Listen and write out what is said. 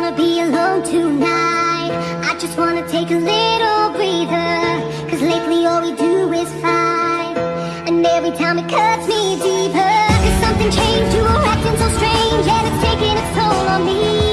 wanna be alone tonight. I just wanna take a little breather Cause lately all we do is fight. And every time it cuts me deeper Cause something changed, you were acting so strange And it's taking its toll on me.